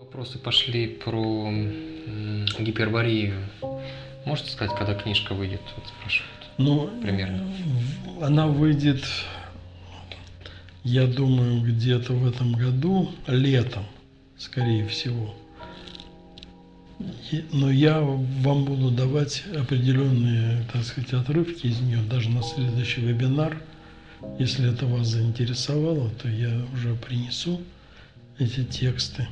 Вопросы пошли про гиперборею. Можете сказать, когда книжка выйдет? Вот спрашивают. Ну, Примерно. Она выйдет, я думаю, где-то в этом году, летом, скорее всего. Но я вам буду давать определенные, так сказать, отрывки из нее, даже на следующий вебинар. Если это вас заинтересовало, то я уже принесу эти тексты.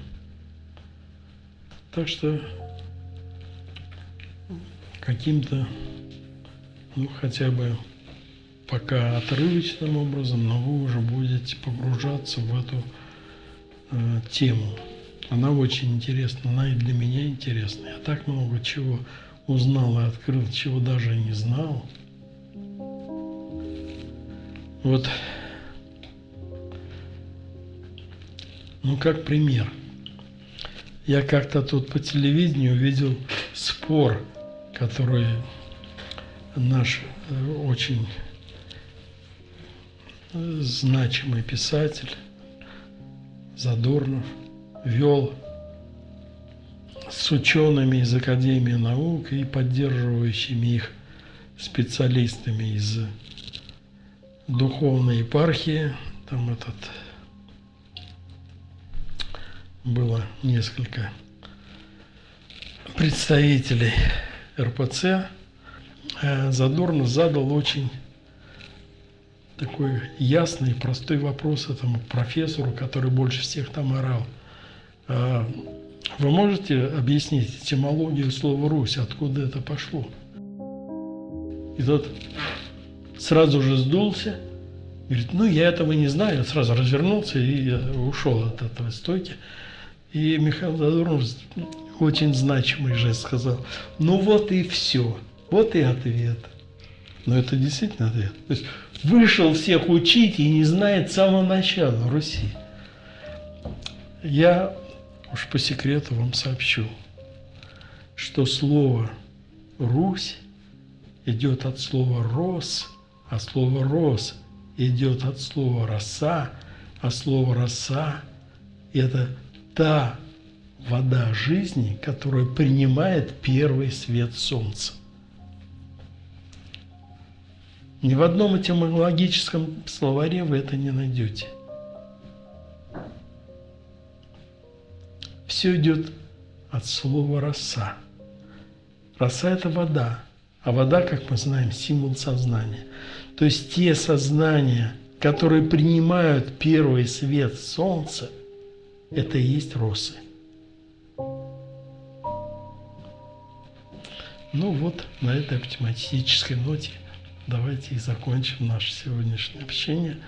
Так что каким-то ну, хотя бы пока отрывочным образом, но вы уже будете погружаться в эту э, тему. Она очень интересна, она и для меня интересна. Я так много чего узнал и открыл, чего даже не знал. Вот, ну как пример. Я как-то тут по телевидению видел спор, который наш э, очень э, значимый писатель Задорнов вел с учеными из Академии наук и поддерживающими их специалистами из духовной епархии. Там этот было несколько представителей РПЦ. Э, Задорнов задал очень такой ясный, простой вопрос этому профессору, который больше всех там орал. А, Вы можете объяснить этимологию слова «Русь», откуда это пошло? И тот сразу же сдулся, говорит, ну я этого не знаю, сразу развернулся и ушел от этого стойки. И Михаил Задорнов очень значимый жест сказал, ну вот и все, вот и ответ. Но это действительно ответ. То есть вышел всех учить и не знает с самого начала Руси. Я уж по секрету вам сообщу, что слово «Русь» идет от слова «рос», а слово «рос» идет от слова «роса», а слово «роса» – это та вода жизни, которая принимает первый свет солнца. Ни в одном этимологическом словаре вы это не найдете. Все идет от слова роса. Роса – это вода, а вода, как мы знаем, символ сознания. То есть те сознания, которые принимают первый свет солнца, это и есть росы. Ну вот, на этой оптимистической ноте давайте и закончим наше сегодняшнее общение.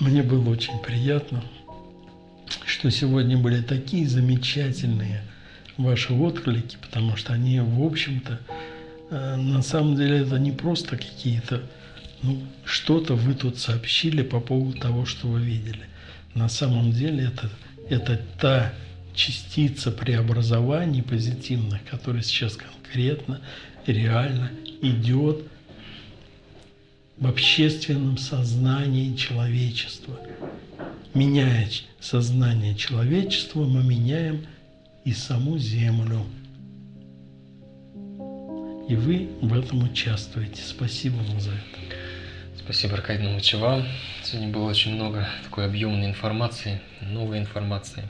Мне было очень приятно, что сегодня были такие замечательные ваши отклики, потому что они, в общем-то, э, на самом деле это не просто какие-то, ну, что-то вы тут сообщили по поводу того, что вы видели. На самом деле это, это та частица преобразований позитивных, которая сейчас конкретно, реально идет в общественном сознании человечества. Меняя сознание человечества, мы меняем и саму Землю. И вы в этом участвуете. Спасибо вам за это. Спасибо, Аркадий вам. Сегодня было очень много такой объемной информации, новой информации.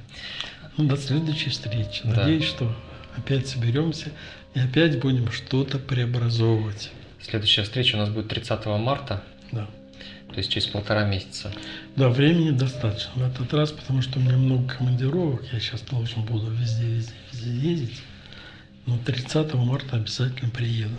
Ну, до следующей встречи. Да. Надеюсь, что опять соберемся и опять будем что-то преобразовывать. Следующая встреча у нас будет 30 марта, Да. То есть через полтора месяца. Да, времени достаточно в этот раз, потому что у меня много командировок. Я сейчас должен буду везде, везде, везде ездить. Но 30 марта обязательно приеду.